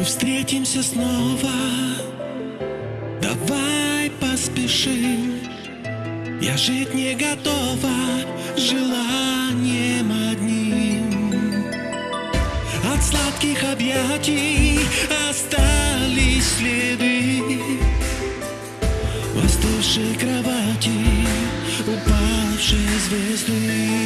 Мы встретимся снова. Давай поспешим. Я жить не готова Желанием одним. От сладких объятий Остались следы. В остывшей кровати Упавшей звезды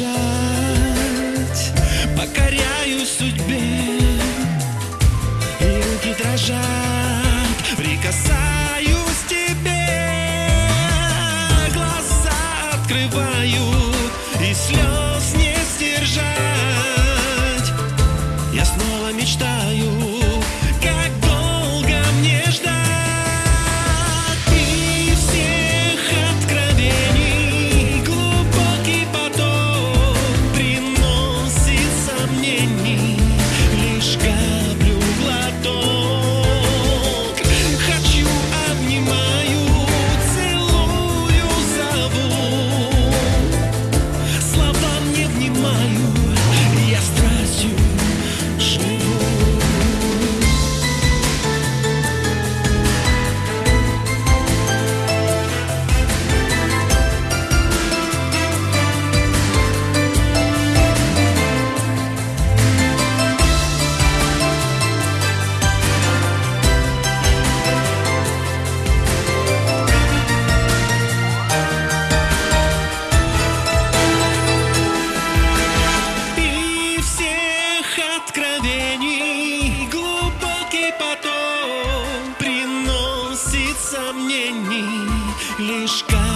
не сбежать Покоряюсь судьбе. И руки дрожат. Прикасаюсь к тебе. Глаза открываю И слез не сдержать. Я снова мечтаю me. лишь каплю глоток.